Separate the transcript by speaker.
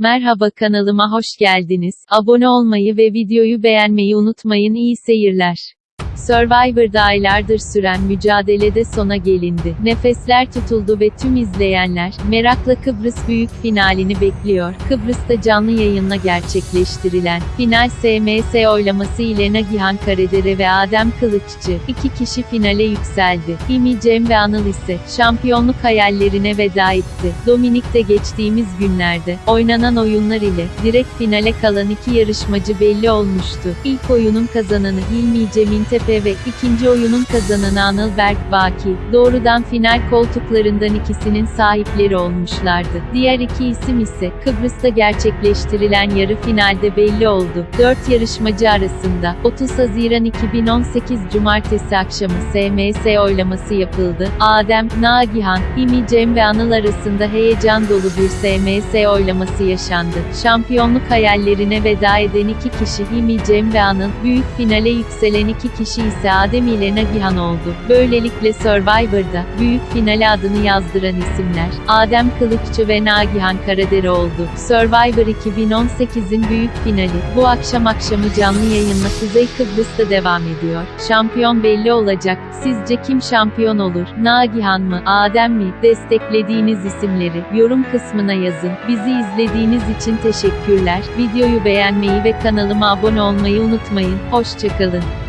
Speaker 1: Merhaba kanalıma hoş geldiniz. Abone olmayı ve videoyu beğenmeyi unutmayın. İyi seyirler. Survivor'da aylardır süren mücadelede sona gelindi. Nefesler tutuldu ve tüm izleyenler, merakla Kıbrıs büyük finalini bekliyor. Kıbrıs'ta canlı yayınla gerçekleştirilen, final SMS oylaması ile Nagihan Karadere ve Adem Kılıççı, iki kişi finale yükseldi. İmi Cem ve Anıl ise, şampiyonluk hayallerine veda etti. Dominik'te geçtiğimiz günlerde, oynanan oyunlar ile, direkt finale kalan iki yarışmacı belli olmuştu. İlk oyunun kazananı İlmi Cem İntepe ve ikinci oyunun kazananı Anıl Berk Baki, doğrudan final koltuklarından ikisinin sahipleri olmuşlardı. Diğer iki isim ise, Kıbrıs'ta gerçekleştirilen yarı finalde belli oldu. Dört yarışmacı arasında, 30 Haziran 2018 Cumartesi akşamı SMS oylaması yapıldı. Adem, Nagihan, İmi Cem ve Anıl arasında heyecan dolu bir SMS oylaması yaşandı. Şampiyonluk hayallerine veda eden iki kişi İmi Cem ve Anıl, büyük finale yükselen iki kişi ise Adem ile Nagihan oldu. Böylelikle Survivor'da, büyük finale adını yazdıran isimler, Adem Kılıççı ve Nagihan Karadere oldu. Survivor 2018'in büyük finali, bu akşam akşamı canlı yayınla Kuzey Kıbrıs'ta devam ediyor. Şampiyon belli olacak. Sizce kim şampiyon olur? Nagihan mı? Adem mi? Desteklediğiniz isimleri, yorum kısmına yazın. Bizi izlediğiniz için teşekkürler. Videoyu beğenmeyi ve kanalıma abone olmayı unutmayın. Hoşçakalın.